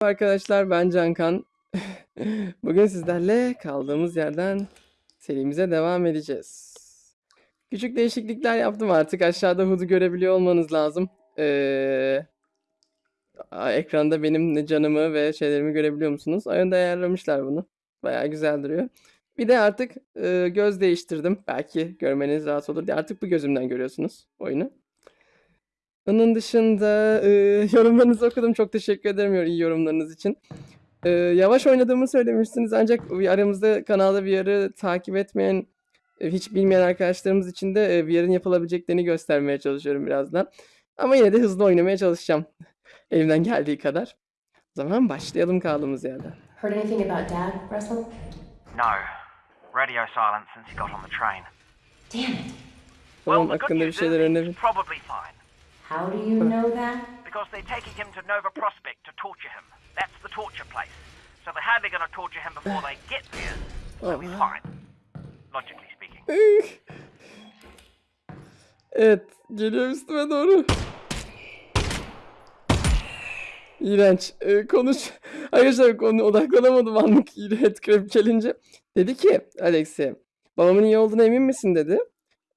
Arkadaşlar ben Cankan. Bugün sizlerle kaldığımız yerden serimize devam edeceğiz. Küçük değişiklikler yaptım artık. Aşağıda HUD'u görebiliyor olmanız lazım. Ee, ekranda benim ne canımı ve şeylerimi görebiliyor musunuz? Oyunda ayarlamışlar bunu. Bayağı güzel duruyor. Bir de artık e, göz değiştirdim. Belki görmeniz rahat olur diye. Artık bu gözümden görüyorsunuz oyunu. Onun dışında e, yorumlarınızı okudum. Çok teşekkür ederim iyi yorumlarınız için. E, yavaş oynadığımı söylemiştiniz ancak bir aramızda kanalda VR'ı takip etmeyen, e, hiç bilmeyen arkadaşlarımız için de e, VR'ın yapılabileceklerini göstermeye çalışıyorum birazdan. Ama yine de hızlı oynamaya çalışacağım. Elimden geldiği kadar. O zaman başlayalım kaldığımız yerden. Heard anything about Dad, Russell? No. Radio silence since he got on the train. Damn it. Babam the good hakkında bir news is şeyler he's probably fine. How do you know that? Because they're taking him to Nova Prospect to torture him. That's the torture place. So they're hardly going to torture him before they get there. So he's fine. Logically speaking. Evet, geliyor üstüme doğru. İğrenç. Ee, konuş. Arkadaşlar konu odaklanamadım anlık headcrab challenge. Dedi ki Alex'e babamın iyi olduğuna emin misin dedi.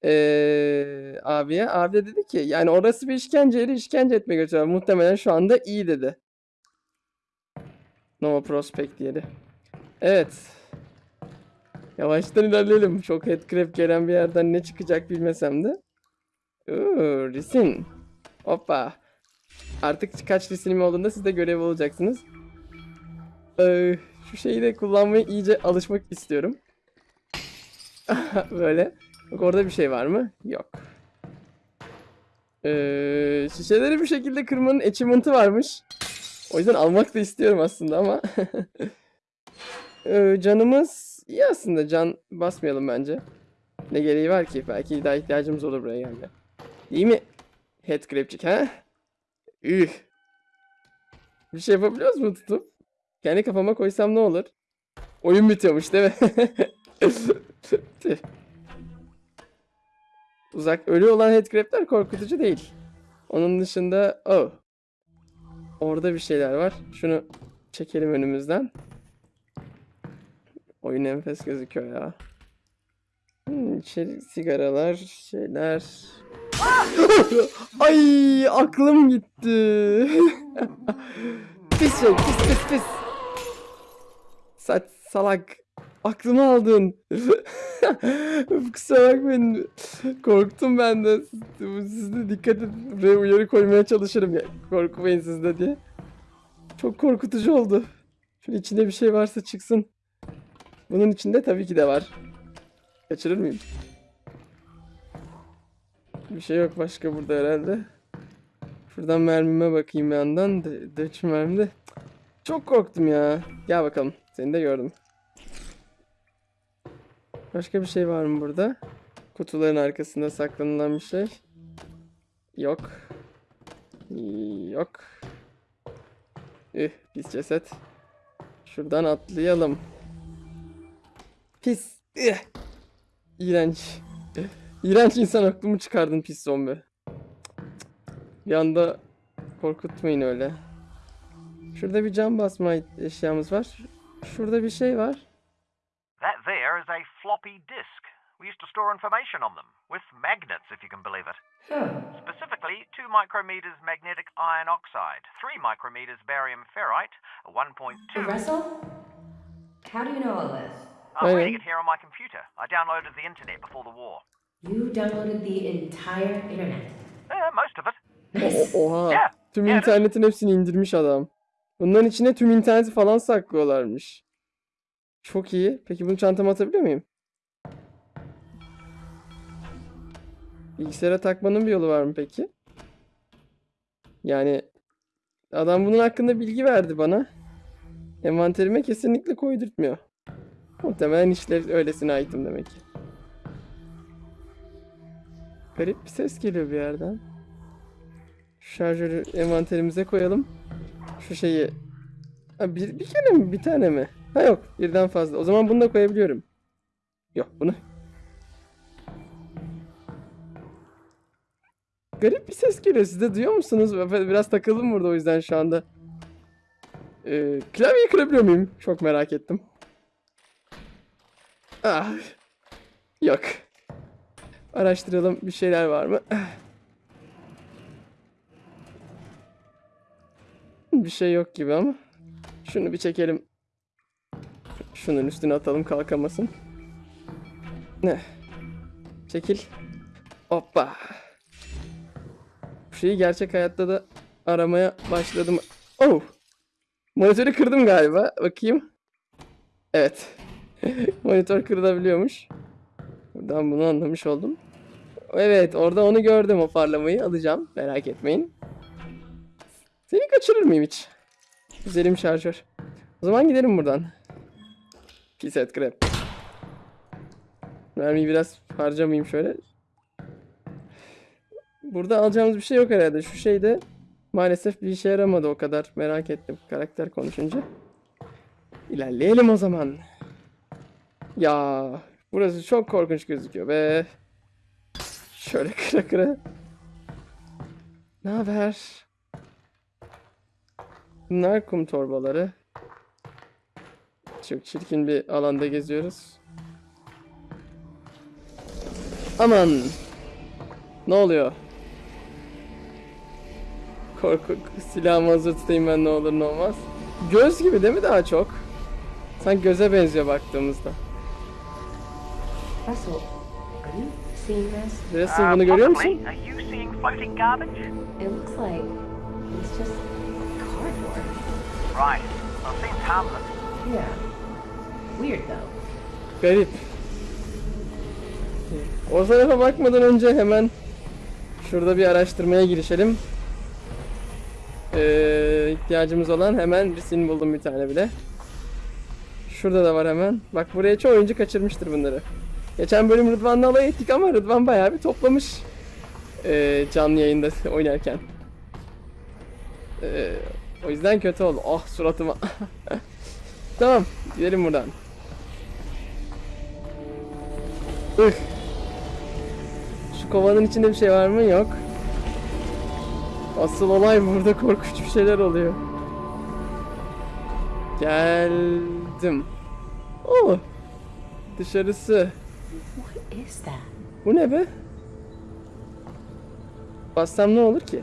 Ee, abiye. Abi de dedi ki yani orası bir işkence yeri işkence etmeye götürüyor. Muhtemelen şu anda iyi dedi. Nova Prospect yeri. Evet. Yavaştan ilerleyelim. Çok headcrab gelen bir yerden ne çıkacak bilmesem de. Oo, resim. Hoppa. Artık kaç resim olduğunda siz de görev olacaksınız. Ee, şu şeyi de kullanmaya iyice alışmak istiyorum. Böyle. Bak orada bir şey var mı? Yok. Ee, şişeleri bir şekilde kırmanın achievement'ı varmış. O yüzden almak da istiyorum aslında ama. Ee, canımız iyi aslında. Can basmayalım bence. Ne gereği var ki? Belki daha ihtiyacımız olur buraya gelme. İyi mi? Headcrab'cik ha? Üh. Bir şey yapabiliyoruz mu tutup? Kendi kafama koysam ne olur? Oyun bitiyormuş değil mi? Uzak ölü olan headcrab'ler korkutucu değil. Onun dışında oh. Orada bir şeyler var. Şunu çekelim önümüzden. Oyun enfes gözüküyor ya. Hmm, içeri sigaralar, şeyler. Ay aklım gitti. pis şey, pis pis pis. Saç salak. Aklımı aldın. Kusura bakmayın. Korktum ben de. Siz de dikkat edin. Buraya uyarı koymaya çalışırım ya. Korkmayın siz de diye. Çok korkutucu oldu. Şunun içinde bir şey varsa çıksın. Bunun içinde tabii ki de var. Kaçırır mıyım? Bir şey yok başka burada herhalde. Şuradan mermime bakayım bir yandan. De, de. Çok korktum ya. Gel bakalım. Seni de gördüm. Başka bir şey var mı burada? Kutuların arkasında saklanılan bir şey. Yok. Yok. Üh, pis ceset. Şuradan atlayalım. Pis. Üh. İğrenç. İğrenç insan aklımı çıkardın pis zombi. Bir anda korkutmayın öyle. Şurada bir cam basma eşyamız var. Şurada bir şey var. Floppy disk. We used to store information on them, with magnets, if you can believe it. Huh. Specifically, 2 micrometers magnetic iron oxide, 3 micrometers barium ferrite, a 1.2 Russell? How do you know all this? I'm Hey. reading it here on my computer. I downloaded the internet before the war. You downloaded the entire internet. Uh, most of it. Nice. O- oha. Yeah, Tüm yeah, internetin hepsini indirmiş adam. Bunların içine tüm interneti falan saklıyorlarmış. Çok iyi. Peki bunu çantama atabiliyor muyum? Bilgisayara takmanın bir yolu var mı peki? Yani adam bunun hakkında bilgi verdi bana. Envanterime kesinlikle koydurtmuyor. Muhtemelen işlev öylesine aitim demek ki. Garip bir ses geliyor bir yerden. Şu şarjörü envanterimize koyalım. Şu şeyi. Ha, bir, bir kere mi? Bir tane mi? Ha yok. Birden fazla. O zaman bunu da koyabiliyorum. Yok bunu. Garip bir ses geliyor. Siz de duyuyor musunuz? Biraz takıldım burada o yüzden şu anda. Ee, klavyeyi kırabiliyor muyum? Çok merak ettim. Ah. Yok. Araştıralım bir şeyler var mı? Bir şey yok gibi ama. Şunu bir çekelim. Şunun üstüne atalım kalkamasın. Ne? Çekil. Hoppa. Şeyi gerçek hayatta da aramaya başladım. Oh! Monitörü kırdım galiba. Bakayım. Evet. Monitör kırılabiliyormuş. Buradan bunu anlamış oldum. Evet orada onu gördüm o parlamayı alacağım. Merak etmeyin. Seni kaçırır mıyım hiç? Güzelim şarjör. O zaman gidelim buradan. Pis et grab. Mermiyi biraz harcamayayım şöyle. Burada alacağımız bir şey yok herhalde. Şu şeyde maalesef bir işe yaramadı o kadar. Merak ettim karakter konuşunca. İlerleyelim o zaman. Ya burası çok korkunç gözüküyor be. Şöyle kıra kıra. Ne haber? Bunlar kum torbaları. Çok çirkin bir alanda geziyoruz. Aman. Ne oluyor? Korku silahımı hazır tutayım ben ne olur ne olmaz. Göz gibi değil mi daha çok? Sanki göze benziyor baktığımızda. Russell, are you seeing this? Russell Uh, bunu görüyor musun? It looks like it's just cardboard. Right. Well, it seems harmless. Yeah. Weird though. Garip. O tarafa bakmadan önce hemen şurada bir araştırmaya girişelim. Ee, ihtiyacımız olan hemen resim buldum bir tane bile. Şurada da var hemen. Bak buraya çoğu oyuncu kaçırmıştır bunları. Geçen bölüm Rıdvan'la alay ettik ama Rıdvan bayağı bir toplamış. ee, canlı yayında oynarken. Ee, o yüzden kötü oldu. Ah suratıma. tamam gidelim buradan. Ih. Şu kovanın içinde bir şey var mı? Yok. Asıl olay burada korkunç bir şeyler oluyor. Geldim. Oh. Dışarısı. Bu ne be? Bassam ne olur ki?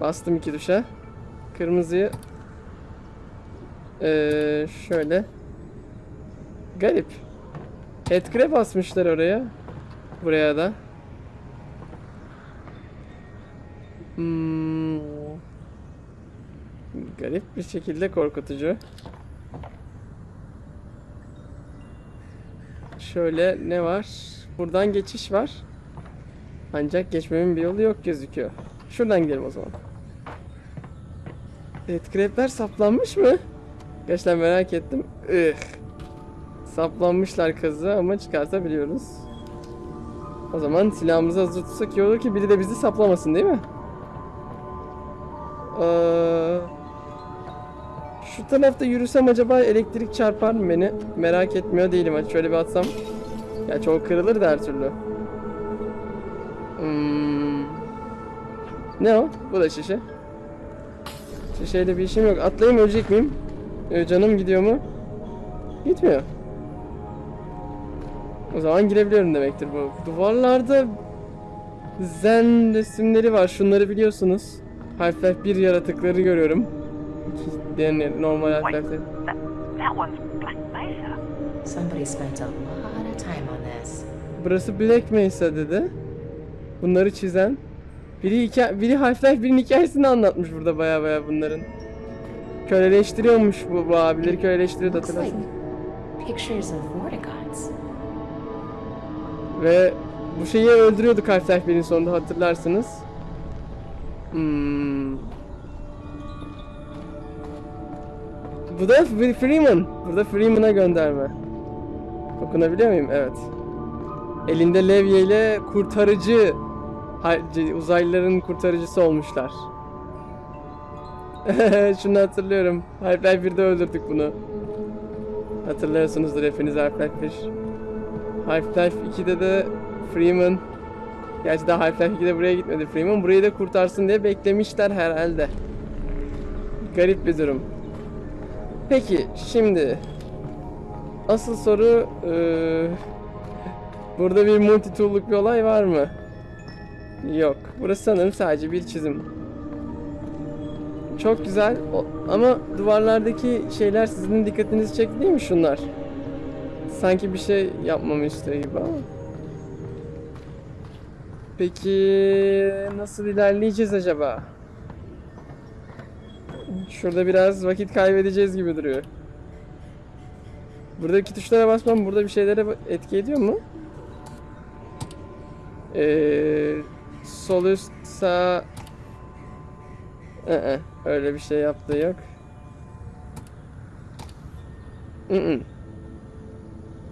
Bastım iki tuşa. Kırmızıyı ee, şöyle Garip. Headcrab basmışlar oraya. Buraya da. Hmm. Garip bir şekilde korkutucu. Şöyle ne var? Buradan geçiş var. Ancak geçmemin bir yolu yok gözüküyor. Şuradan gidelim o zaman. Headcrab'ler saplanmış mı? Gerçekten merak ettim. Ih. Saplanmışlar kazı ama çıkartabiliyoruz. O zaman silahımızı hazır tutsak iyi olur ki biri de bizi saplamasın değil mi? Ee, şu tarafta yürüsem acaba elektrik çarpar mı beni? Merak etmiyor değilim. Hadi şöyle bir atsam. Ya çok kırılır da her türlü. Hmm. Ne o? Bu da şişe. Şişeyle bir işim yok. Atlayayım ölecek miyim? Ee, canım gidiyor mu? Gitmiyor. O zaman girebiliyorum demektir bu. Duvarlarda zen resimleri var. Şunları biliyorsunuz. Half-Life 1 yaratıkları görüyorum. Yani normal Half-Life'de. that, that one's Black Mesa. Somebody spent a lot of time on this. Burası Black Mesa dedi. Bunları çizen. Biri, hikaye, biri Half-Life 1'in hikayesini anlatmış burada baya baya bunların. Köleleştiriyormuş bu, bu abileri köleleştiriyordu hatırlarsın. Ve bu şeyi öldürüyorduk Half-Life 1'in sonunda hatırlarsınız. Hmm. Bu da Freeman. Burada Freeman'a gönderme. Okunabiliyor muyum? Evet. Elinde levye ile kurtarıcı uzaylıların kurtarıcısı olmuşlar. Şunu hatırlıyorum. Half-Life 1'de öldürdük bunu. Hatırlıyorsunuzdur hepiniz Half-Life 1. Half-Life 2'de de Freeman Gerçi daha Half-Life 2'de buraya gitmedi Freeman. Burayı da kurtarsın diye beklemişler herhalde. Garip bir durum. Peki şimdi asıl soru eee, burada bir multi tool'luk bir olay var mı? Yok. Burası sanırım sadece bir çizim. Çok güzel ama duvarlardaki şeyler sizin dikkatinizi çekti değil mi şunlar? Sanki bir şey yapmamı istiyor gibi ama. Peki nasıl ilerleyeceğiz acaba? Şurada biraz vakit kaybedeceğiz gibi duruyor. Buradaki tuşlara basmam burada bir şeylere etki ediyor mu? Ee, sol üst sağ Ee, öyle bir şey yaptığı yok. Mm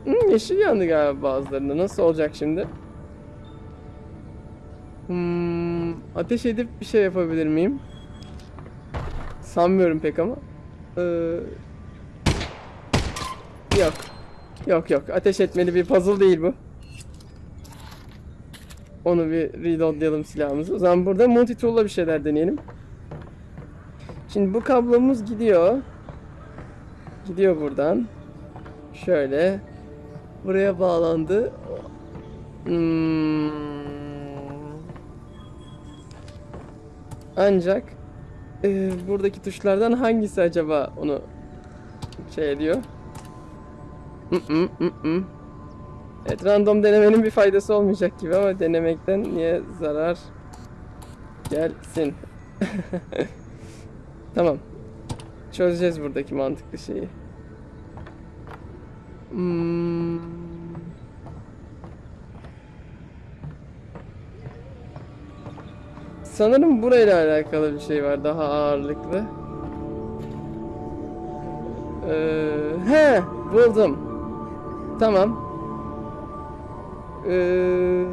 Hmm, yeşil yandı galiba bazılarında. Nasıl olacak şimdi? Hmm, ateş edip bir şey yapabilir miyim? Sanmıyorum pek ama. Ee, yok. Yok yok. Ateş etmeli bir puzzle değil bu. Onu bir reloadlayalım silahımızı. O zaman burada multi tool'la bir şeyler deneyelim. Şimdi bu kablomuz gidiyor. Gidiyor buradan. Şöyle. Buraya bağlandı. Hmm. Ancak e, buradaki tuşlardan hangisi acaba onu şey ediyor? Mm-mm. Evet random denemenin bir faydası olmayacak gibi ama denemekten niye zarar gelsin? tamam. Çözeceğiz buradaki mantıklı şeyi. Hmm. Sanırım burayla alakalı bir şey var daha ağırlıklı. Ee, he buldum. Tamam. Ee,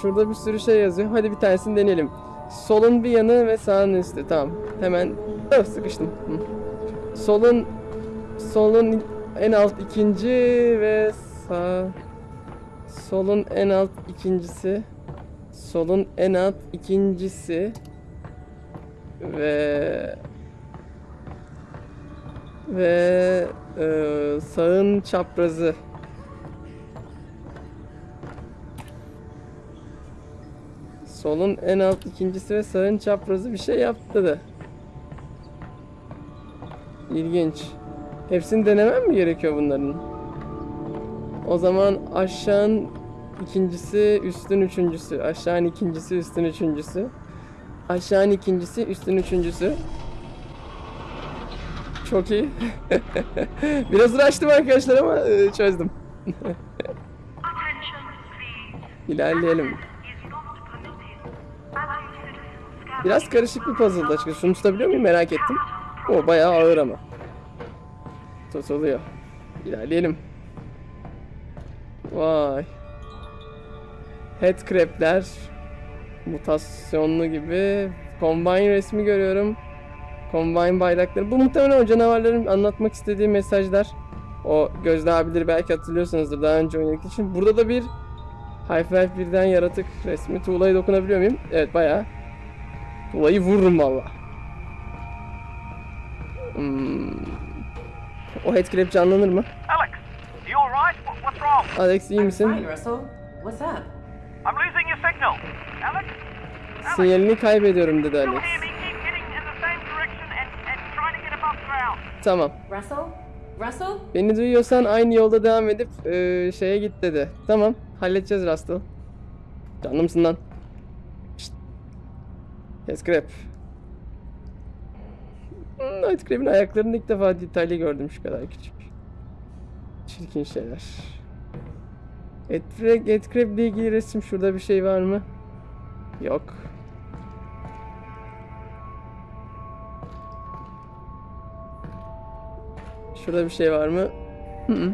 şurada bir sürü şey yazıyor. Hadi bir tanesini deneyelim. Solun bir yanı ve sağın üstü. Tamam. Hemen Öf, sıkıştım. Solun solun en alt ikinci ve sağ solun en alt ikincisi solun en alt ikincisi ve ve e, sağın çaprazı solun en alt ikincisi ve sağın çaprazı bir şey yaptı da İlginç. Hepsini denemem mi gerekiyor bunların? O zaman aşağın ikincisi, üstün üçüncüsü. Aşağın ikincisi, üstün üçüncüsü. Aşağın ikincisi, üstün üçüncüsü. Çok iyi. Biraz uğraştım arkadaşlar ama e, çözdüm. İlerleyelim. Biraz karışık bir puzzle açıkçası. Şunu tutabiliyor muyum merak ettim. O bayağı ağır ama. Tutuluyor. İlerleyelim. Vay. Headcrab'ler mutasyonlu gibi Combine resmi görüyorum. Combine bayrakları. Bu muhtemelen o canavarların anlatmak istediği mesajlar. O Gözde abileri belki hatırlıyorsunuzdur daha önce oynadık için. Burada da bir Half-Life 1'den yaratık resmi. Tuğla'yı dokunabiliyor muyum? Evet bayağı. Tuğla'yı vururum valla. Hmm. O headcrab canlanır mı? Alex, you alright? What, what's wrong? Alex iyi I'm misin? fine, Russell. What's up? Sinyalini kaybediyorum dedi Alex. hear me? Keep getting in the same direction and, and trying to get above ground. Tamam. Russell? Russell? Beni duyuyorsan aynı yolda devam edip eee, şeye git dedi. Tamam. Halledeceğiz Rustle. Canlımsın lan. Şşt. Headcrab. Hmm, Headcrab'in ayaklarını ilk defa detaylı gördüm şu kadar küçük. Çirkin şeyler. Headcrab, Headcrab ile ilgili resim şurada bir şey var mı? Yok. Şurada bir şey var mı? Hı hı.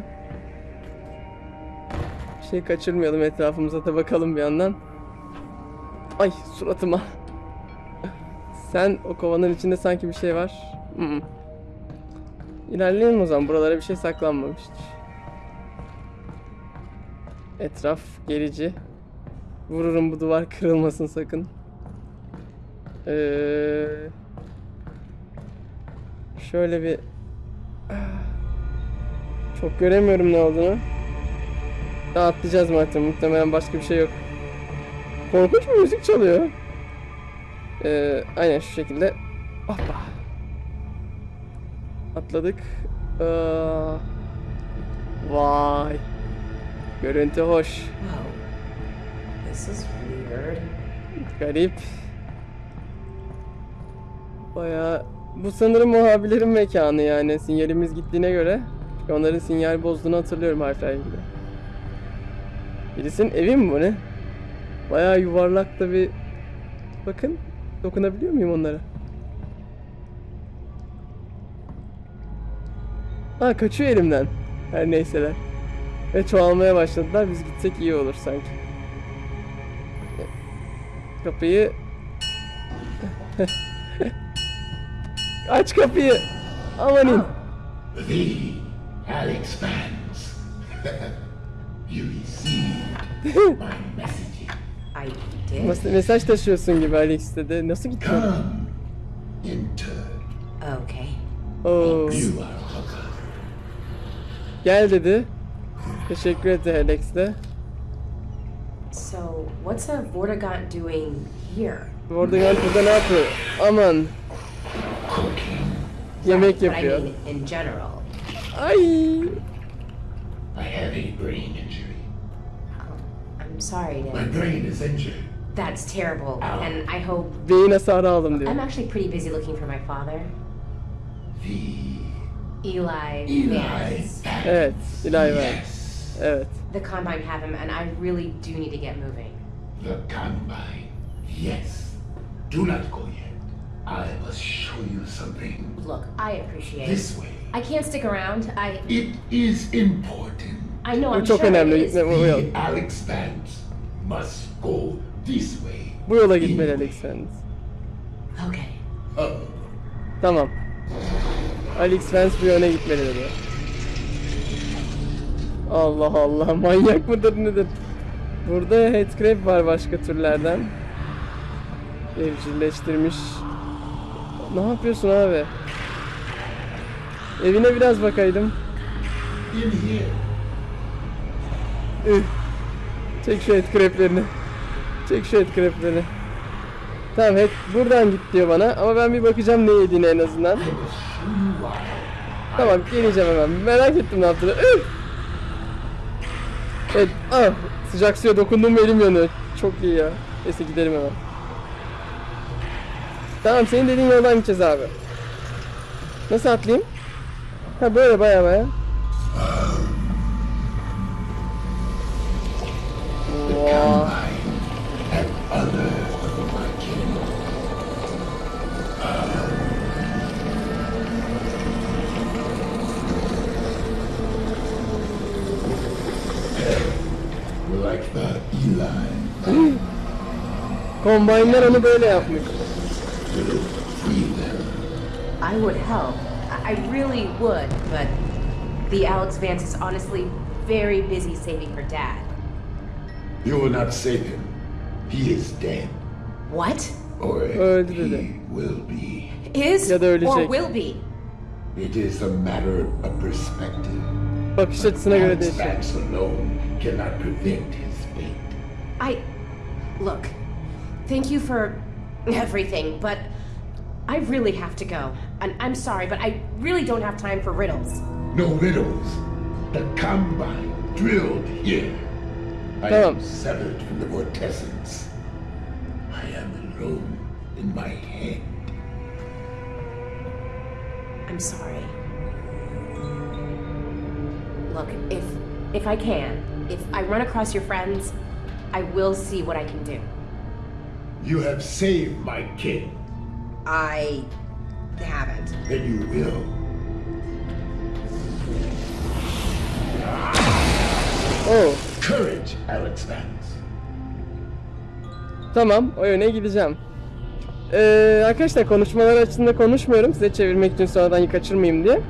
Bir şey kaçırmayalım etrafımıza da bakalım bir yandan. Ay suratıma. Sen o kovanın içinde sanki bir şey var. Hı hı. İlerleyelim o zaman. Buralara bir şey saklanmamış. Etraf gerici. Vururum bu duvar kırılmasın sakın. Ee, Şöyle bir... Çok göremiyorum ne olduğunu. Daha atlayacağız zaten. Muhtemelen başka bir şey yok. Korkunç bir müzik çalıyor. Ee, aynen şu şekilde. Hoppa. Atladık. Aa, vay. Görüntü hoş. Whoa. This is weird. Garip. Baya bu sanırım muhabirlerin mekanı yani sinyalimiz gittiğine göre. Çünkü onların sinyal bozduğunu hatırlıyorum Half-Life'de. Birisinin evi mi bu ne? Baya yuvarlak da bir... Bakın dokunabiliyor muyum onlara? Ha kaçıyor elimden. Her neyseler. Ve çoğalmaya başladılar. Biz gitsek iyi olur sanki. Kapıyı... Aç kapıyı. Amanin. The Alex Vance. you received my message. I did? Mesaj taşıyorsun gibi Alex dedi. Nasıl gitti? Come, enter. Okay. Oo, You are welcome. gel dedi. Teşekkür etti Alex de. So, what's a Vortigaunt doing here? Vortigaunt burada ne yapıyor? Aman. Yemek But I yapıyor. mean, in general. Ay. I have a brain injury. Oh, I'm sorry My brain is injured. That's terrible. And I hope. Beyin hasarı aldım diyor. I'm actually pretty busy looking for my father, The Eli, Eli Vance. Vance. Evet. Eli Vance. Yes. Evet. The Combine have him, and I really do need to get moving. The Combine. Yes. Do not go yet. I must show you something. Look, I appreciate This it. way. I can't stick around. I It is important. I know Bu I'm çok sure önemli. it is. Gitme bu yol. The Alex Vance must go this way. Bu yola gitmeli Alex Vance. Okay. Oh. Tamam. Alex Vance bu yöne gitmeli dedi. Allah Allah manyak mıdır nedir? Burada headcrab var başka türlerden. Evcilleştirmiş. Ne yapıyorsun abi? Evine biraz bakaydım. Üh. Çek şu headcrab'lerini. Çek şu headcrab'lerini. Tamam head buradan git diyor bana ama ben bir bakacağım ne yediğine en azından. Tamam geleceğim hemen. Merak ettim ne yaptığını. Üf! Evet, ah, sıcak suya dokundum elim yanıyor. Çok iyi ya. Neyse gidelim hemen. Tamam senin dediğin yoldan gideceğiz abi. Nasıl atlayayım? Ha böyle baya baya. Vaa. Kombaynlar onu böyle yapmış. free. I would help. I I really would, but the Alex Vance is honestly very busy saving her dad. You will not save him. He is dead. What? Or he will be. Is Ya da ölecek. or will be? It is a matter of perspective. Bakış açısına göre Alex. Vance alone cannot prevent his fate. I look. Thank you for everything, but I really have to go. And I'm sorry, but I really don't have time for riddles. No riddles. The combine drilled here. I Tamam. am severed from the vortessence. I am alone in my head. I'm sorry. Look, if if I can, if I run across your friends, I will see what I can do. You have saved my kid, I haven't. and you will. Oo. Courage, Alex Vance. Tamam, o yöne gideceğim. Ee, arkadaşlar konuşmalar açısında konuşmuyorum size çevirmek için sonradan kaçırmayayım diye.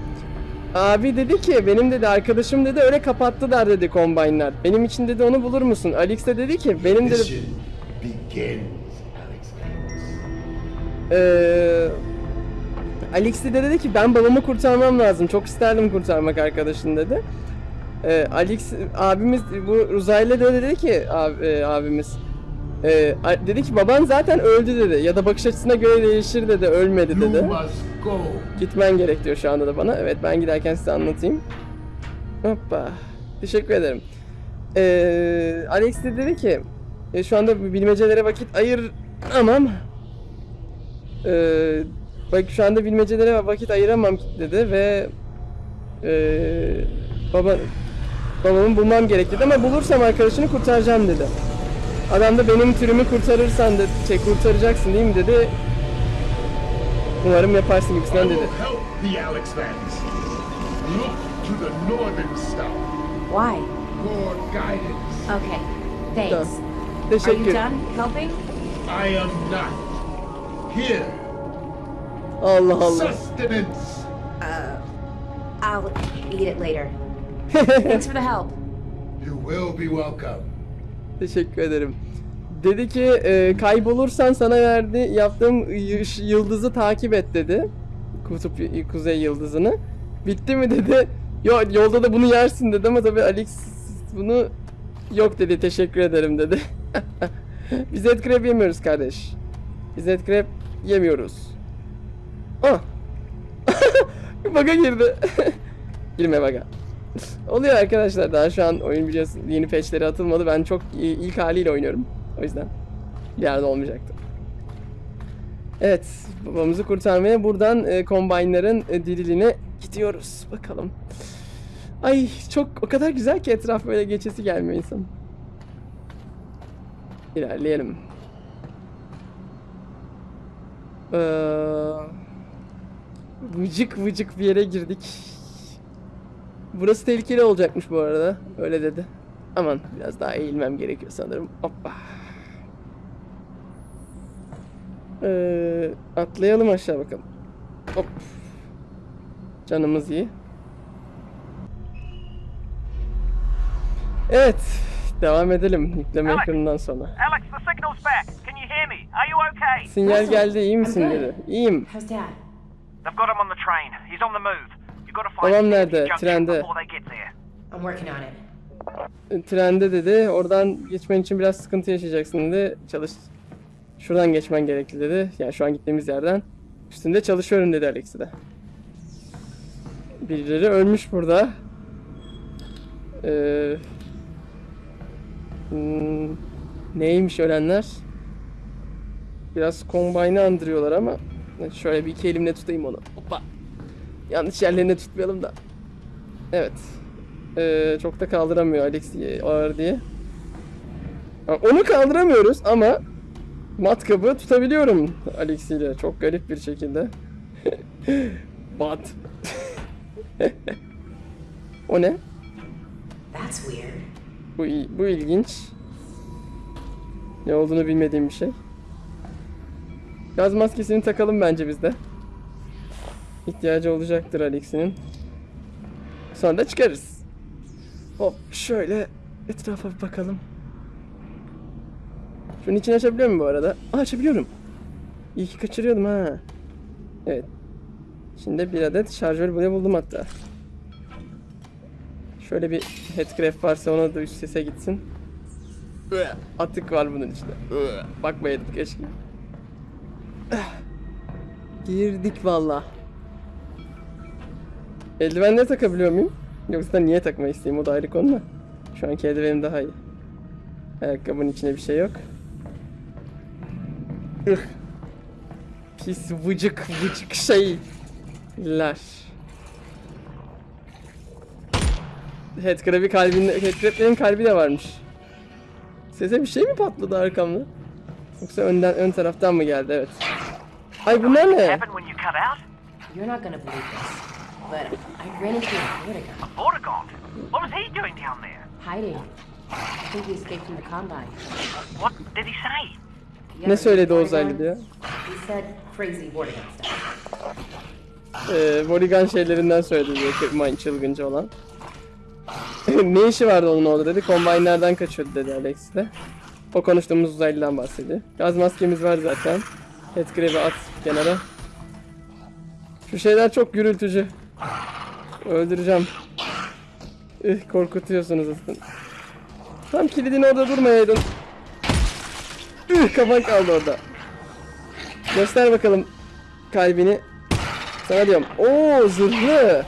Abi dedi ki benim dedi arkadaşım dedi öyle kapattılar dedi kombaynlar. Benim için dedi onu bulur musun? Alex de dedi ki benim dedi Mission begins, Alex Vance. Ee, Alex de dedi ki ben babamı kurtarmam lazım. Çok isterdim kurtarmak arkadaşını dedi. Ee, Alex abimiz bu uzaylı da dedi ki abi, e, abimiz e, dedi ki baban zaten öldü dedi ya da bakış açısına göre değişir dedi ölmedi dedi. Gitmen gerek diyor şu anda da bana. Evet ben giderken size anlatayım. Hoppa. Teşekkür ederim. Ee, Alex de dedi ki e, şu anda bilmecelere vakit ayıramam. Ee, bak şu anda bilmecelere vakit ayıramam dedi ve ee, baba babamı bulmam gerek dedi ama bulursam arkadaşını kurtaracağım dedi. Adam da benim türümü kurtarırsan dedi, şey kurtaracaksın değil mi dedi. Umarım yaparsın gibisinden dedi. Why? for guidance. Okay. Thanks. Are you done helping? I am not. Here, Allah Allah. sustenance. I'll eat it later. Thanks for the help. You will be welcome. Teşekkür ederim. Dedi ki e, kaybolursan sana verdi yaptığım yıldızı takip et dedi. Kutup kuzey yıldızını. Bitti mi dedi. Yo, yolda da bunu yersin dedi ama tabii Alex bunu yok dedi teşekkür ederim dedi. Biz et krep yemiyoruz kardeş. Biz et krep yemiyoruz. Ah. Baga girdi. Girme baga. Oluyor arkadaşlar daha şu an oyun biliyorsun yeni patchleri atılmadı. Ben çok ilk haliyle oynuyorum. O yüzden bir yerde olmayacaktı. Evet babamızı kurtarmaya buradan e, combine'ların e, diriline gidiyoruz. Bakalım. Ay çok o kadar güzel ki etraf böyle geçesi gelmiyor insan. İlerleyelim. Ee, vıcık vıcık bir yere girdik. Burası tehlikeli olacakmış bu arada. Öyle dedi. Aman biraz daha eğilmem gerekiyor sanırım. Hoppa. Ee, atlayalım aşağı bakalım. Hop. Canımız iyi. Evet. Devam edelim yükleme ekranından sonra. Alex, the signal's back. Can you hear me? Are you okay? Sinyal geldi iyi misin dedi. İyiyim. They've got him on the train. He's on the move. You've got to find Babam him nerede? Trende. I'm working on it. E, Trende dedi. Oradan geçmen için biraz sıkıntı yaşayacaksın dedi. Çalış. Şuradan geçmen gerekli dedi. Yani şu an gittiğimiz yerden. Üstünde çalışıyorum dedi Alex'i de. Birileri ölmüş burada. Ee, hmm, neymiş ölenler? Biraz Combine'ı andırıyorlar ama şöyle bir iki elimle tutayım onu. Hoppa. Yanlış yerlerine tutmayalım da. Evet. Ee, çok da kaldıramıyor Alex diye, ağır diye. Onu kaldıramıyoruz ama matkabı tutabiliyorum Alex ile çok garip bir şekilde. Bat. o ne? That's weird. Bu bu ilginç. Ne olduğunu bilmediğim bir şey. Gaz maskesini takalım bence biz de. İhtiyacı olacaktır Alex'inin. Sonra da çıkarız. Hop şöyle etrafa bir bakalım. Şunun içini açabiliyor muyum bu arada? Aa, açabiliyorum. İyi ki kaçırıyordum ha. Evet. Şimdi bir adet şarjör buraya buldum hatta. Şöyle bir headcraft varsa ona da üst sese gitsin. Atık var bunun içinde. Bakmayın keşke. Girdik valla. Eldivenleri takabiliyor muyum? Yoksa niye takmayı isteyeyim o da ayrı konu da. Şu anki eldivenim daha iyi. Ayakkabının içinde bir şey yok. Ih. Pis vıcık vıcık şeyler. Headcrab'i kalbinde, Headcrab'lerin kalbi de varmış. Sese bir şey mi patladı arkamda? Yoksa önden ön taraftan mı geldi? Evet. Ay bunlar ne? happened when you cut out? You're not gonna believe this, but I ran into a Vortigern Vortigaunt. What was he doing down there? hiding. I think he escaped from the Combine. What did he say? Ne söyledi o Vortigern? diyor? He said crazy Vortigern stuff. Ee, Vorigan şeylerinden söyledi diyor Kırmayın çılgınca olan. ne işi vardı onun orada dedi. Combine'lerden kaçıyordu dedi Alex de. O konuştuğumuz uzaylıdan bahsediyor. Gaz maskemiz var zaten. Headcrab'i at kenara. Şu şeyler çok gürültücü. Öldüreceğim. Üh, korkutuyorsunuz aslında. Tam kilidin orada durmayaydın. Üh, kafan kaldı orada. Göster bakalım kalbini. Sana diyorum. Oo zırhlı.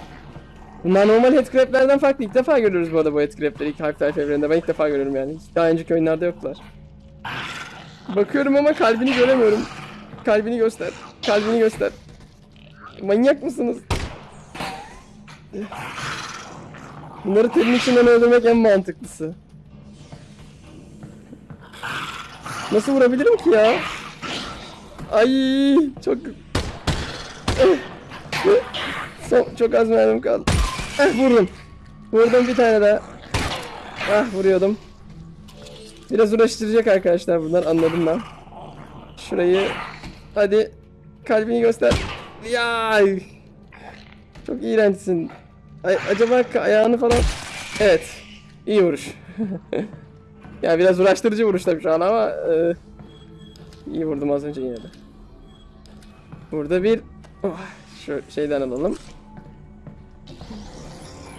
Bunlar normal headcrab'lerden farklı. İlk defa görüyoruz bu arada bu headcrab'leri ilk Half-Life evreninde. Ben ilk defa görüyorum yani. Daha önceki oyunlarda yoklar. Bakıyorum ama kalbini göremiyorum. Kalbini göster. Kalbini göster. Manyak mısınız? Bunları terin içinden öldürmek en mantıklısı. Nasıl vurabilirim ki ya? Ay çok Son, çok az mermim kaldı. Eh vurdum. Vurdum bir tane daha. Ah vuruyordum. Biraz uğraştıracak arkadaşlar bunlar anladım ben. Şurayı hadi kalbini göster. Ya çok iğrençsin. Ay, acaba ayağını falan Evet. iyi vuruş. ya biraz uğraştırıcı vuruş tabii şu an ama e, iyi vurdum az önce yine de. Burada bir oh, şu şeyden alalım.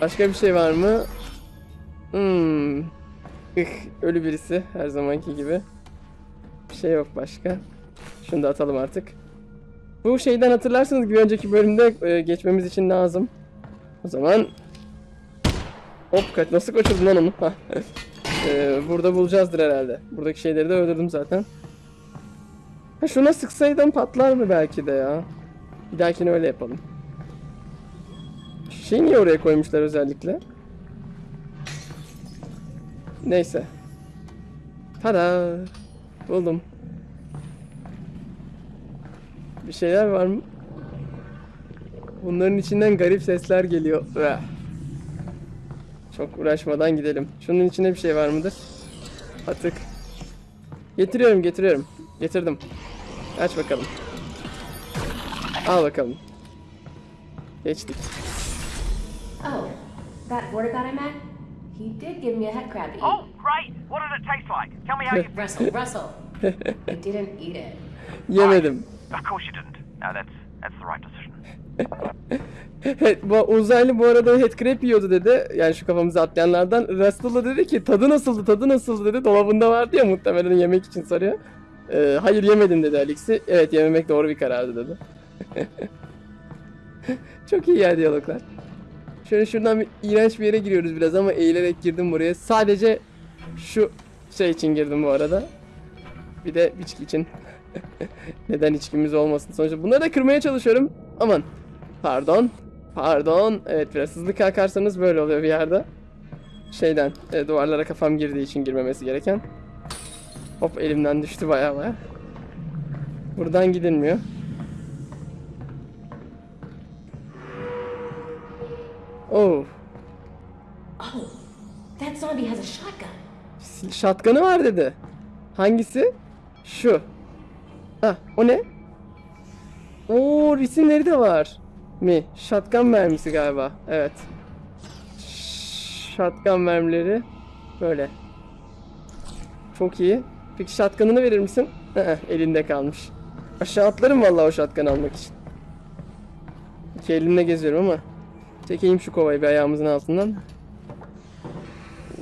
Başka bir şey var mı? Hmm. Ölü birisi her zamanki gibi. Bir şey yok başka. Şunu da atalım artık. Bu şeyden hatırlarsınız bir önceki bölümde e, geçmemiz için lazım. O zaman Hop kaç nasıl kaçırdın lan onu? E, burada bulacağızdır herhalde. Buradaki şeyleri de öldürdüm zaten. Ha şuna sıksaydım patlar mı belki de ya? Bir dahakine öyle yapalım. Şey niye oraya koymuşlar özellikle? Neyse. Tada! Buldum. Bir şeyler var mı? Bunların içinden garip sesler geliyor. Çok uğraşmadan gidelim. Şunun içinde bir şey var mıdır? Atık. Getiriyorum, getiriyorum. Getirdim. Aç bakalım. Al bakalım. Geçtik. Oh, that border guy I met? He did give me a head crab to eat. Oh, great! What did it taste like? Tell me how you. Russell, Russell. I didn't eat it. Yemedim. Of course you didn't. No, that's that's the right decision. Bu uzaylı bu arada headcrab yiyordu dedi. Yani şu kafamıza atlayanlardan. Russell'a dedi ki tadı nasıldı tadı nasıldı dedi. Dolabında vardı ya muhtemelen yemek için soruyor. Ee, hayır yemedim dedi Alex'i. Evet yememek doğru bir karardı dedi. Çok iyi ya diyaloglar. Şöyle şuradan bir iğrenç bir yere giriyoruz biraz ama eğilerek girdim buraya. Sadece şu şey için girdim bu arada. Bir de içki için. Neden içkimiz olmasın sonuçta. Bunları da kırmaya çalışıyorum. Aman. Pardon. Pardon. Evet biraz hızlı kalkarsanız böyle oluyor bir yerde. Şeyden e, duvarlara kafam girdiği için girmemesi gereken. Hop elimden düştü baya baya. Buradan gidilmiyor. Oh. Oh, that zombie has a shotgun. Shotgun'ı var dedi. Hangisi? Şu. Ha, o ne? Oo, resimleri de var. Mi? Shotgun mermisi galiba. Evet. Shotgun mermileri böyle. Çok iyi. Peki shotgun'ını verir misin? Elinde kalmış. Aşağı atlarım vallahi o shotgun almak için. İki elimle geziyorum ama. Çekeyim şu kovayı bir ayağımızın altından.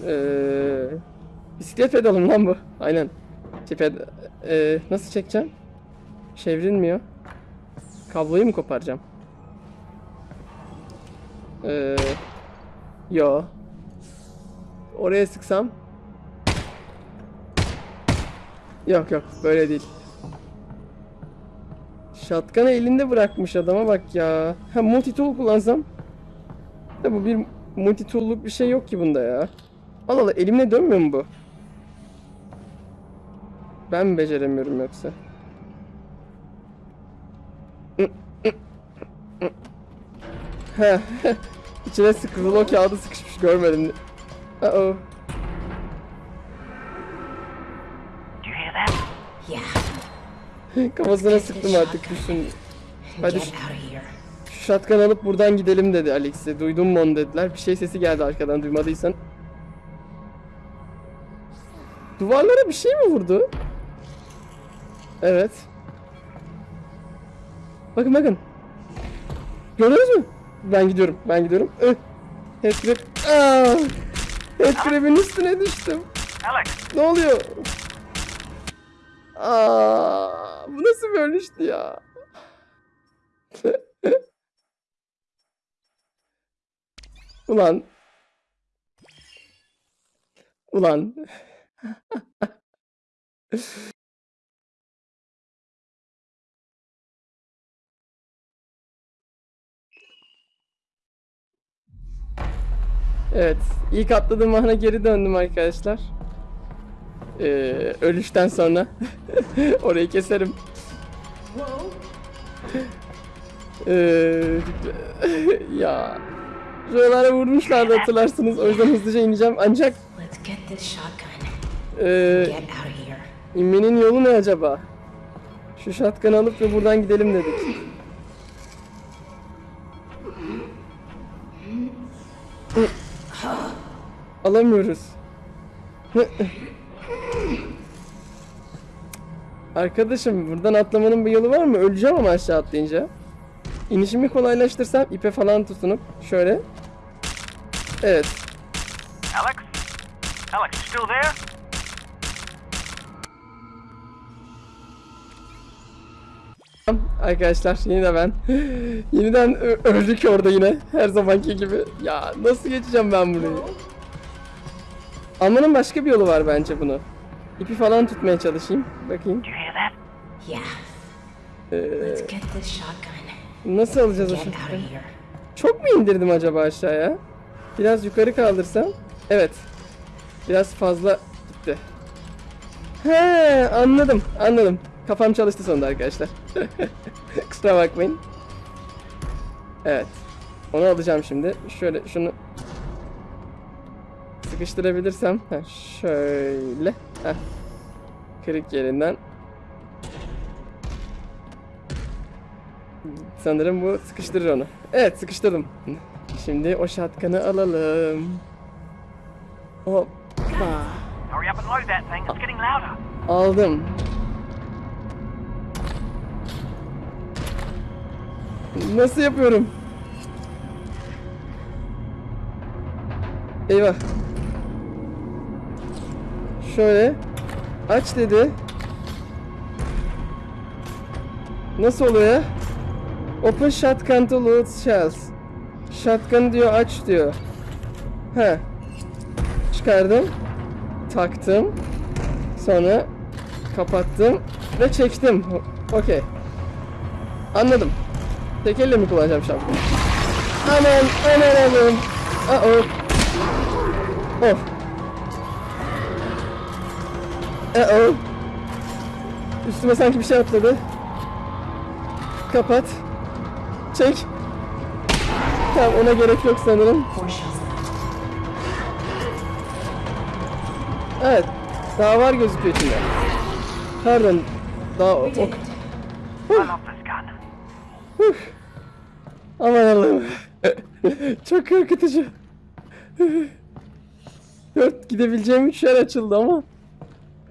Eee... Bisiklet pedalı lan bu. Aynen. Şey, ped- Eee, nasıl çekeceğim? Çevrilmiyor. Kabloyu mu koparacağım? Eee... Yo. Oraya sıksam. Yok yok böyle değil. Shotgun'ı elinde bırakmış adama bak ya. Ha multi tool kullansam. Da bu bir multi tool'luk bir şey yok ki bunda ya. Allah Allah elimle dönmüyor mu bu? Ben mi beceremiyorum yoksa? içine sıkılı o kağıdı sıkışmış görmedim. Uh oh. Do you hear that? Yeah, Kafasına sıktım artık düşün. Hadi şu, shotgun alıp buradan gidelim dedi Alex'e. Duydun mu onu dediler. Bir şey sesi geldi arkadan duymadıysan. Duvarlara bir şey mi vurdu? Evet. Bakın bakın. Gördünüz mü? Ben gidiyorum. Ben gidiyorum. Ih. Headcrab. Aa! Headcrab'in üstüne düştüm. Alex, Ne oluyor? Aa, bu nasıl bir ölüştü ya? Ulan. Ulan. Evet, ilk atladığım ana geri döndüm arkadaşlar. Ee, ölüşten sonra orayı keserim. Ee, ya şuralara vurmuşlardı hatırlarsınız. O yüzden hızlıca ineceğim. Ancak ee, inmenin yolu ne acaba? Şu şatkanı alıp ve buradan gidelim dedik. Alamıyoruz. Arkadaşım buradan atlamanın bir yolu var mı? Öleceğim ama aşağı atlayınca. İnişimi kolaylaştırsam ipe falan tutunup şöyle. Evet. Alex? Alex, still there? Arkadaşlar yine de ben. Yeniden öldük orada yine. Her zamanki gibi. Ya nasıl geçeceğim ben burayı? Almanın başka bir yolu var bence bunu. İpi falan tutmaya çalışayım. Bakayım. Shotgun. Nasıl alacağız o here. Çok mu indirdim acaba aşağıya? Biraz yukarı kaldırsam. Evet. Biraz fazla gitti. He anladım anladım. Kafam çalıştı sonunda arkadaşlar. Kusura bakmayın. Evet. Onu alacağım şimdi. Şöyle şunu sıkıştırabilirsem. Heh, şöyle. Heh. Kırık yerinden. Sanırım bu sıkıştırır onu. Evet sıkıştırdım. Şimdi o şatkanı alalım. Hoppa. Aldım. Nasıl yapıyorum? Eyvah. Şöyle. Aç dedi. Nasıl oluyor? Open shotgun to load shells. Shotgun diyor aç diyor. He. Çıkardım. Taktım. Sonra kapattım ve çektim. Okey. Anladım. Tek elle mi kullanacağım şapkayı? Aman aman aman. Uh oh. Oh. Oh. Üstüme sanki bir şey atladı. Kapat. Çek. Tamam ona gerek yok sanırım. Evet. Daha var gözüküyor içinde. Pardon. Daha o, We did it. I love this gun. Aman Allah'ım. Çok korkutucu. Dört gidebileceğim üç yer açıldı ama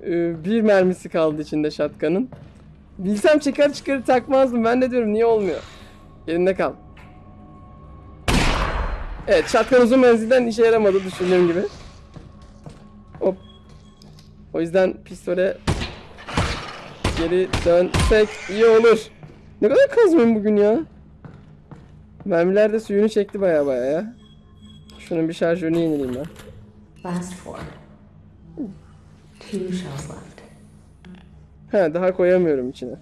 e, bir mermisi kaldı içinde şatkanın. Bilsem çıkar çıkarı takmazdım. Ben de diyorum niye olmuyor? Yerinde kal. Evet şatkan uzun menzilden işe yaramadı düşündüğüm gibi. Hop. O yüzden pistole geri dönsek iyi olur. Ne kadar kazmayayım bugün ya. Mermiler de suyunu çekti baya baya ya. Şunun bir şarjörünü yenileyim ben. Last four. Two shells left. He daha koyamıyorum içine.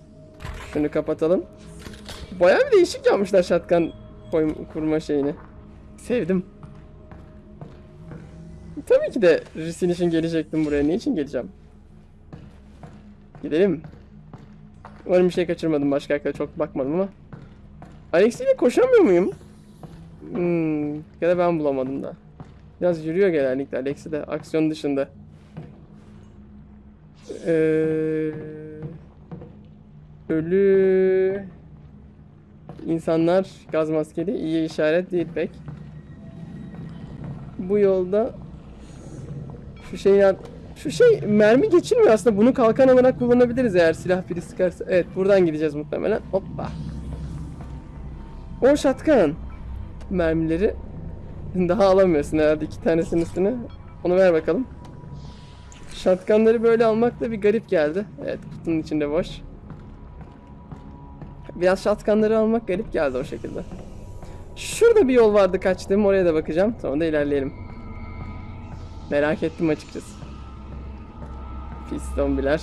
Şunu kapatalım. Baya bir değişik yapmışlar şatkan kurma şeyini. Sevdim. Tabii ki de Risin için gelecektim buraya. Ne için geleceğim? Gidelim. Umarım bir şey kaçırmadım. Başka arkadaşa çok bakmadım ama. Alex ile koşamıyor muyum? Hmm, ya da ben bulamadım da. Biraz yürüyor genellikle Alex'i de aksiyon dışında. Ee, ölü insanlar gaz maskeli iyi işaret değil pek. Bu yolda şu şey ya şu şey mermi geçirmiyor aslında bunu kalkan olarak kullanabiliriz eğer silah biri sıkarsa. Evet buradan gideceğiz muhtemelen. Hoppa. O şatkan mermileri daha alamıyorsun herhalde iki tanesinin üstüne. Onu ver bakalım. Şatkanları böyle almak da bir garip geldi. Evet kutunun içinde boş. Biraz şatkanları almak garip geldi o şekilde. Şurada bir yol vardı kaçtığım oraya da bakacağım. Sonra da ilerleyelim. Merak ettim açıkçası. Pis zombiler.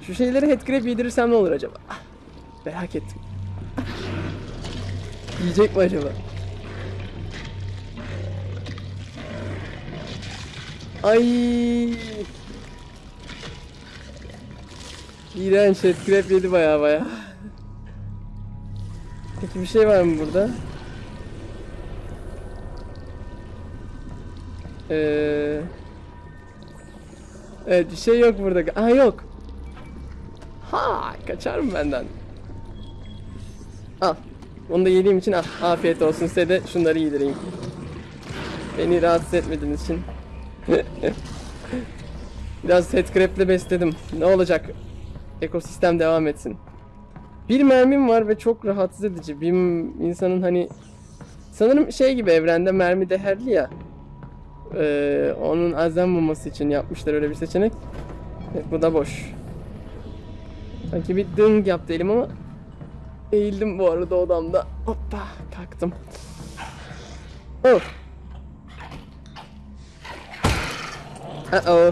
Şu şeyleri headcrab yedirirsem ne olur acaba? Merak ettim. Yiyecek mi acaba? Ay. İğrenç headcrab yedi baya baya. Peki bir şey var mı burada? Ee, evet bir şey yok burada. Aa yok. Ha kaçar mı benden? Al. Onu da yediğim için al. Afiyet olsun size de şunları yedireyim. Beni rahatsız etmediğiniz için. Biraz headcrab'le besledim. Ne olacak? Ekosistem devam etsin. Bir mermim var ve çok rahatsız edici. Bir insanın hani sanırım şey gibi evrende mermi değerli ya. Ee, onun azlanmaması için yapmışlar öyle bir seçenek. Evet, bu da boş. Sanki bir ding yaptı elim ama eğildim bu arada odamda. Hoppa kalktım. Oh. Uh oh.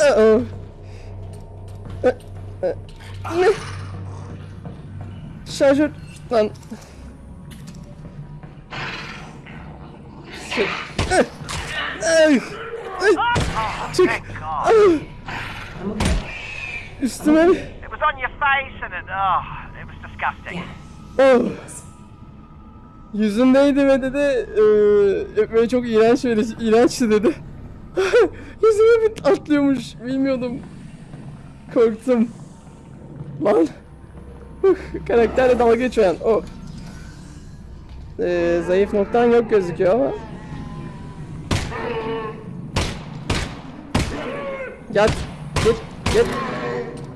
Uh oh. Uh, uh. Ne? Şarjör lan. Ah! Ay! Ay! Çık! Ah! Üstüme It was on your face and it, oh, it was disgusting. Oh. Yüzündeydi ve dedi eee böyle çok iğrenç böyle iğrençti dedi. Atlıyormuş bilmiyordum. Korktum. Lan. Karakterle dalga geçiyor. Oh. Eee, zayıf noktan yok gözüküyor ama. Yat. Git. Git.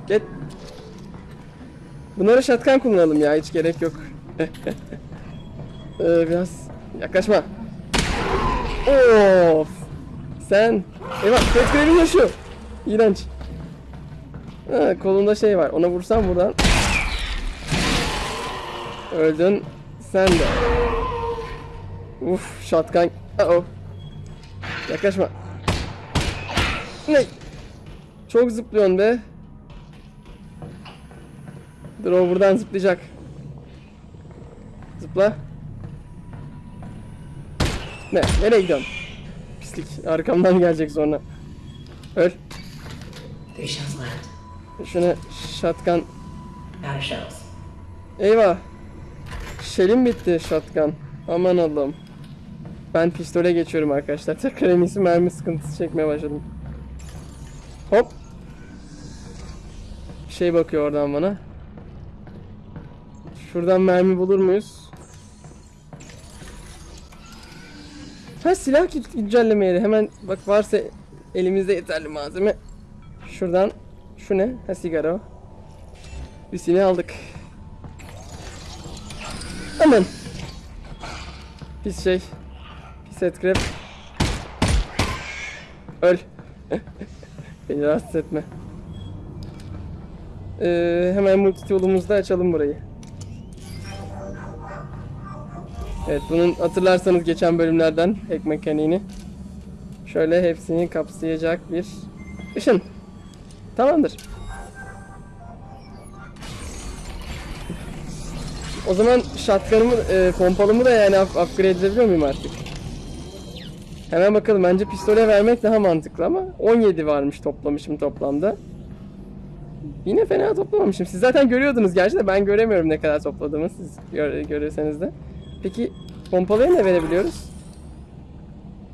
Git. Bunlara şatkan kullanalım ya hiç gerek yok. ee, biraz yaklaşma. Of. Sen. Eyvah Petgrev'in yaşıyor. İğrenç. Ha, kolunda şey var. Ona vursam buradan. Öldün. Sen de. Uf şatkan. Uh oh. Yaklaşma. Ne? Çok zıplıyorsun be. Dur o buradan zıplayacak. Zıpla. Ne? Nereye gidiyorsun? Pislik. Arkamdan gelecek sonra. Öl. Şuna shells. Eyvah. Şelim bitti shotgun. Aman Allah'ım. Ben pistole geçiyorum arkadaşlar. Tekrar en iyisi mermi sıkıntısı çekmeye başladım. Hop. Şey bakıyor oradan bana. Şuradan mermi bulur muyuz? Ha silah güncelleme yeri. Hemen bak varsa elimizde yeterli malzeme. Şuradan şu ne? Ha sigara o. Bir silah aldık. Aman. Pis şey. Pis headcrab. Öl. Beni rahatsız etme. Ee, hemen multitool'umuzda açalım burayı. Evet bunun hatırlarsanız geçen bölümlerden hack mekaniğini. Şöyle hepsini kapsayacak bir ışın. Tamamdır. O zaman shotgun'ımı, e, pompalımı da yani up- upgrade edebiliyor muyum artık? Hemen bakalım. Bence pistole vermek daha mantıklı ama 17 varmış toplamışım toplamda. Yine fena toplamamışım. Siz zaten görüyordunuz gerçi de ben göremiyorum ne kadar topladığımı siz gör, görürseniz de. Peki pompalıya ne verebiliyoruz?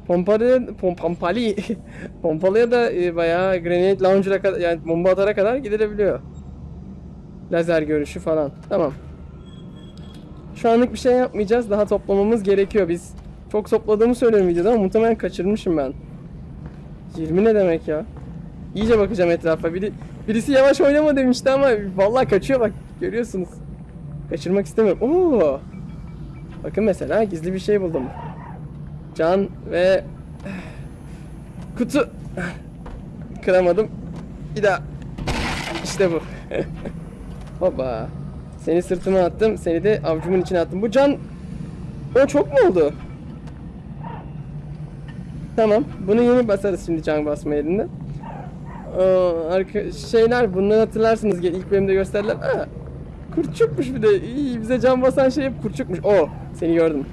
Pompalı, pom, pompali, pompalıya da e, bayağı grenade launcher'a kadar yani bomba atara kadar gidilebiliyor. Lazer görüşü falan. Tamam. Şu anlık bir şey yapmayacağız. Daha toplamamız gerekiyor. Biz çok topladığımı söylüyorum videoda ama muhtemelen kaçırmışım ben. 20 ne demek ya? İyice bakacağım etrafa. Bir de Birisi yavaş oynama demişti ama vallahi kaçıyor bak. Görüyorsunuz. Kaçırmak istemiyorum. Oo. Bakın mesela gizli bir şey buldum. Can ve kutu. Kıramadım. Bir daha. İşte bu. Hoppa. Seni sırtıma attım. Seni de avcumun içine attım. Bu can... O çok mu oldu? Tamam. Bunu yeni basarız şimdi can basma yerinde. Arka, şeyler bunları hatırlarsınız. İlk bölümde gösterdiler. Kurtçukmuş bir de. İyi, bize can basan şey hep kurtçukmuş. Oo seni gördüm.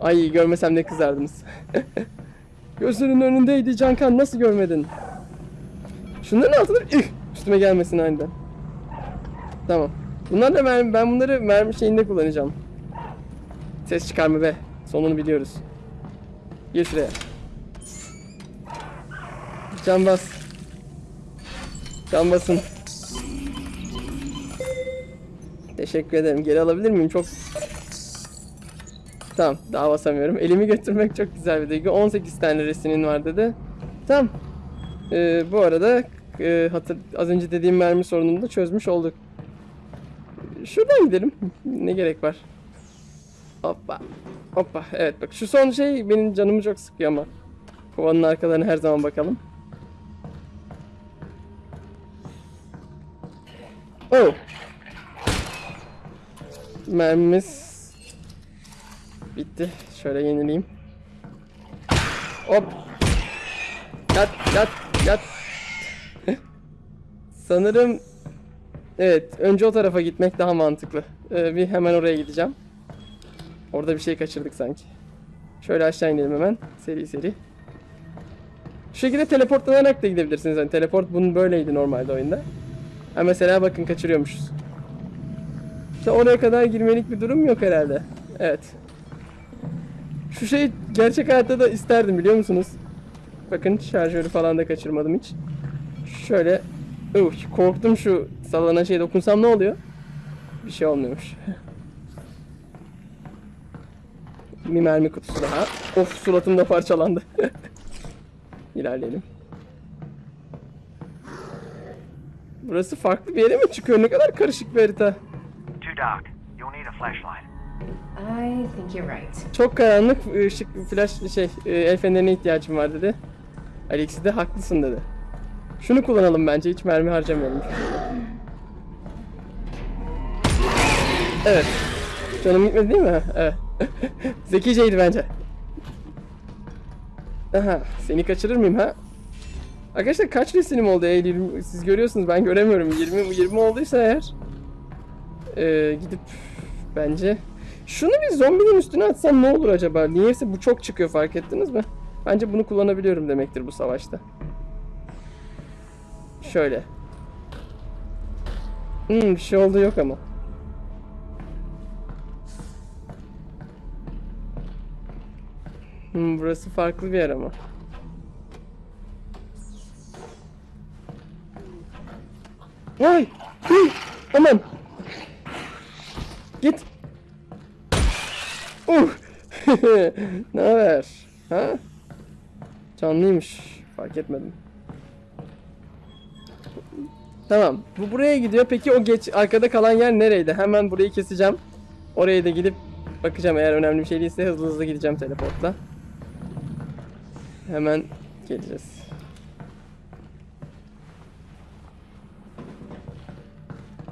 Ay görmesem ne kızardınız. Gözlerinin önündeydi Cankan nasıl görmedin? Şunların altında Ih, üstüme gelmesin aniden. Tamam. Bunlar da mermi, ben bunları mermi şeyinde kullanacağım. Ses çıkarma be. Sonunu biliyoruz. Gir şuraya. Can bas. Can basın. Teşekkür ederim. Geri alabilir miyim? Çok... Tamam. Daha basamıyorum. Elimi götürmek çok güzel bir duygu. 18 tane resinin var dedi. Tamam. Ee, bu arada e, hatır, az önce dediğim mermi sorununu da çözmüş olduk. Şuradan gidelim. Ne gerek var? Hoppa. Hoppa. Evet bak şu son şey benim canımı çok sıkıyor ama. Kovanın arkalarına her zaman bakalım. Oh. Mermimiz bitti. Şöyle yenileyim. Hop. Yat yat yat. Sanırım evet önce o tarafa gitmek daha mantıklı. Ee, bir hemen oraya gideceğim. Orada bir şey kaçırdık sanki. Şöyle aşağı inelim hemen. Seri seri. Şu şekilde teleportlanarak da gidebilirsiniz. Yani teleport bunun böyleydi normalde oyunda. Ha mesela bakın kaçırıyormuşuz. İşte oraya kadar girmelik bir durum yok herhalde. Evet. Şu şeyi gerçek hayatta da isterdim biliyor musunuz? Bakın şarjörü falan da kaçırmadım hiç. Şöyle uh, korktum şu sallanan şeye dokunsam ne oluyor? Bir şey olmuyormuş. bir mermi kutusu daha. Of suratım da parçalandı. İlerleyelim. Burası farklı bir yere mi çıkıyor? Ne kadar karışık bir harita. Dark. You'll need a flashlight. I think you're right. Çok karanlık ışık flash şey e, el fenerine ihtiyacım var dedi. Alexi de haklısın dedi. Şunu kullanalım bence hiç mermi harcamayalım. Evet. Canım gitmedi değil mi? Evet. Zekiceydi bence. Aha, seni kaçırır mıyım ha? Arkadaşlar kaç resinim oldu Eylül? Siz görüyorsunuz ben göremiyorum. 20 20 olduysa eğer ee, gidip bence şunu bir zombinin üstüne atsam ne olur acaba? Niyeyse bu çok çıkıyor fark ettiniz mi? Bence bunu kullanabiliyorum demektir bu savaşta. Şöyle. Hmm, bir şey oldu yok ama. Hmm, burası farklı bir yer ama. Ay! Aman! Git! Uh! ne haber? Ha? Canlıymış. Fark etmedim. Tamam. Bu buraya gidiyor. Peki o geç arkada kalan yer nereydi? Hemen burayı keseceğim. Oraya da gidip bakacağım. Eğer önemli bir şey değilse hızlı hızlı gideceğim teleportla. Hemen geleceğiz.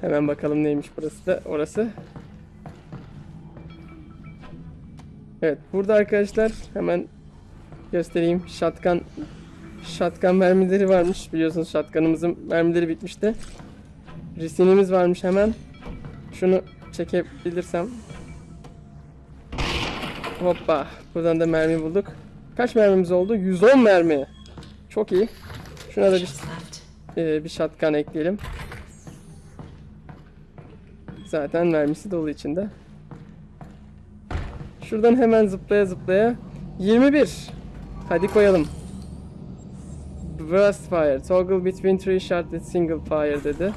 Hemen bakalım neymiş burası da orası. Evet burada arkadaşlar hemen göstereyim. Shotgun Shotgun mermileri varmış. Biliyorsunuz shotgun'ımızın mermileri bitmişti. Resinimiz varmış hemen. Şunu çekebilirsem. Hoppa. Buradan da mermi bulduk. Kaç mermimiz oldu? 110 mermi. Çok iyi. Şuna da bir, e, bir shotgun ekleyelim. Zaten mermisi dolu içinde. Şuradan hemen zıplaya zıplaya 21. Hadi koyalım. Burst fire. Toggle between three shot with single fire dedi.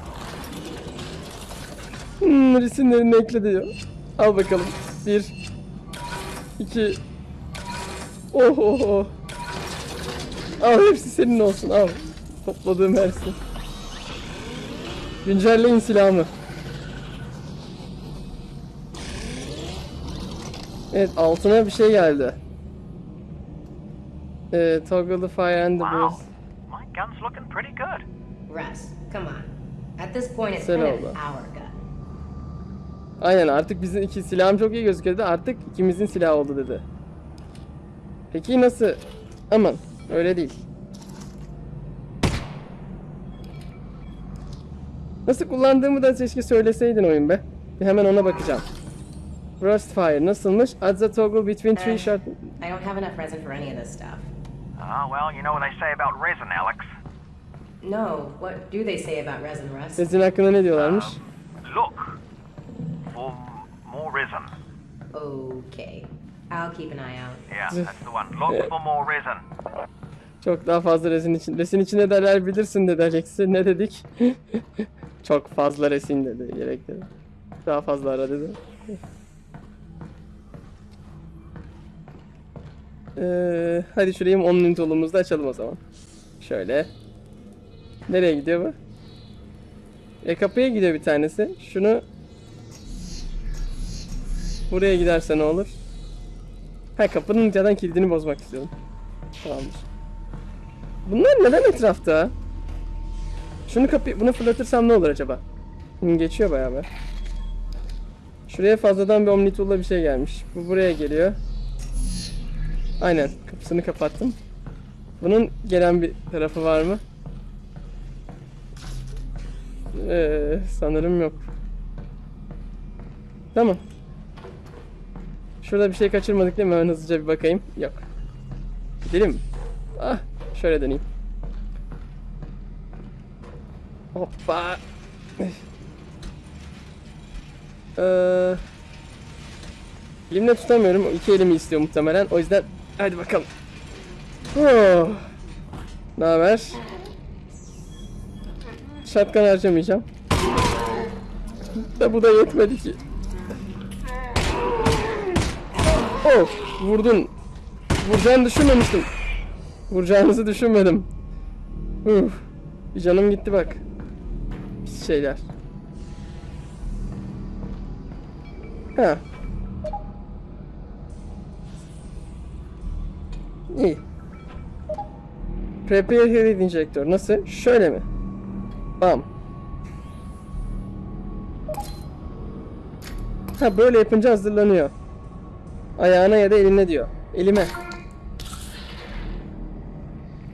Hmm, resimlerini ekle diyor. Al bakalım. Bir. iki. Oh oh oh. Al hepsi senin olsun al. Topladığım her şey. Güncelleyin silahımı. Evet altına bir şey geldi. Ee, toggle the fire and the Wow. breeze. My gun's looking pretty good. Russ, come on. At this point, it's kind of our gun. Aynen artık bizim iki silahım çok iyi gözüküyordu. Artık ikimizin silahı oldu dedi. Peki nasıl? Aman öyle değil. Nasıl kullandığımı da keşke söyleseydin oyun be. Bir hemen ona bakacağım. Rust Fire nasılmış? Adds a toggle between three Eh. shot... I don't have enough resin for any of this stuff. Ah, well, you know what they say about resin, Alex. No, what do they say about resin, Russ? Resin hakkında ne diyorlarmış? Look for more resin. Okay. I'll keep an eye out. Yeah, that's the one. Look for more resin. Çok daha fazla resin için. Resin için ne derler bilirsin dedi Alex'i. Ne dedik? Çok fazla resin dedi. Gerek dedi. Daha fazla ara dedi. Ee, hadi şurayı 10 minut yolumuzda açalım o zaman. Şöyle. Nereye gidiyor bu? E kapıya gidiyor bir tanesi. Şunu Buraya giderse ne olur? Ha kapının zaten kilidini bozmak istiyorum. Tamamdır. Bunlar neden etrafta? Şunu kapı bunu fırlatırsam ne olur acaba? Geçiyor bayağı be. Şuraya fazladan bir omnitool'la bir şey gelmiş. Bu buraya geliyor. Aynen kapısını kapattım. Bunun gelen bir tarafı var mı? Ee, sanırım yok. Tamam. Şurada bir şey kaçırmadık değil mi? Hemen hızlıca bir bakayım. Yok. Gidelim. Ah, şöyle döneyim. Hoppa. Ee, elimle tutamıyorum. İki elimi istiyor muhtemelen. O yüzden hadi bakalım. Oh. Ne haber? Şatkan harcamayacağım. Da bu da yetmedi ki. Oh, vurdun. Vuracağını düşünmemiştim. Vuracağınızı düşünmedim. Uf, bir canım gitti bak. Pis şeyler. Ha. İyi. Prepare heat injector. Nasıl? Şöyle mi? Bam. Ha böyle yapınca hazırlanıyor. Ayağına ya da eline diyor. Elime.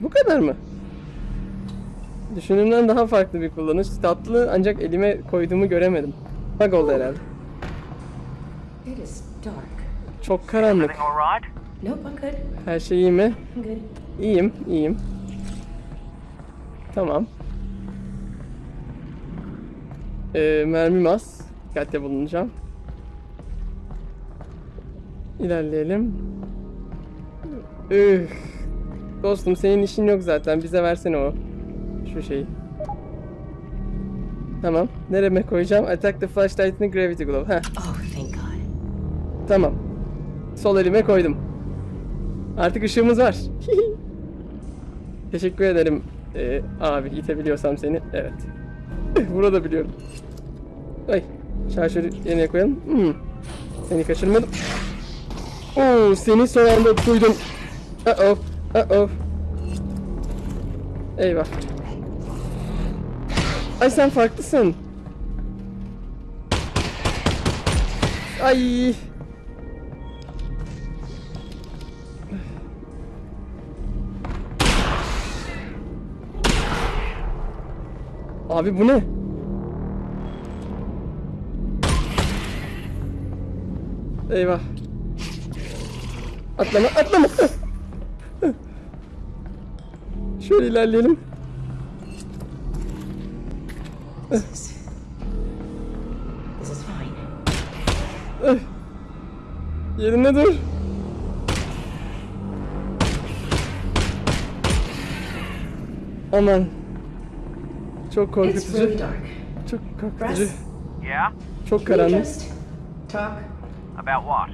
Bu kadar mı? Düşündüğümden daha farklı bir kullanış. Tatlı ancak elime koyduğumu göremedim. Bug oldu herhalde. It is dark. Çok karanlık. Nope, I'm good. Her şey iyi mi? I'm good. İyiyim, iyiyim. Tamam. Ee, mermim az. Dikkatli bulunacağım. İlerleyelim. Üh. Dostum senin işin yok zaten. Bize versene o. Şu şeyi. Tamam. Nereme koyacağım? Attack the flashlight in the gravity glove. Heh. Oh, thank God. Tamam. Sol elime koydum. Artık ışığımız var. Teşekkür ederim ee, abi itebiliyorsam seni. Evet. Burada biliyorum. Ay. Şarjörü yerine koyalım. Hmm. Seni kaçırmadım. Oo, seni son anda duydum. Uh oh. Uh oh. Eyvah. Ay sen farklısın. Ay. Abi bu ne? Eyvah. Atlama, atlama. Şöyle ilerleyelim. Yerinde dur. Aman. Çok It's korkutucu. really dark. Çok korkutucu. Çok karanlık. just talk About what?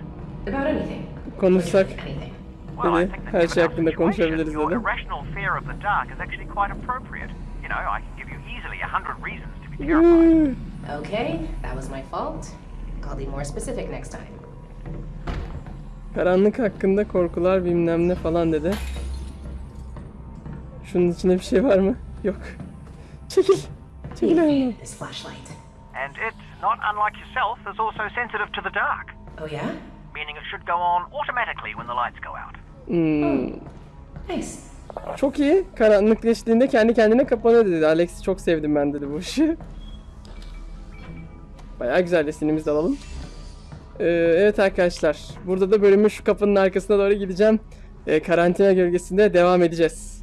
about anything? Konuşsak. Anything. Well, I Dedi, think that her şey hakkında konuşabiliriz dedi. irrational fear of the dark is actually quite appropriate. You know, I can give you easily a hundred reasons to be terrified. Okay, that was my fault. I'll be more specific next time. Karanlık hakkında korkular bilmem ne falan dedi. Şunun içinde bir şey var mı? Yok. Çekil. Çekil flashlight. And it, not unlike yourself, is also sensitive to the dark, Oh, yeah? meaning it should go on automatically when the lights go out. Hmm, Nice. çok iyi. Karanlıklaştığında kendi kendine kapanıyor dedi. Alex'i çok sevdim ben dedi bu işi. Bayağı güzel resimimizi de alalım. Ee, evet arkadaşlar. Burada da bölümün şu kapının arkasına doğru gideceğim. Ee, karantina gölgesinde devam edeceğiz.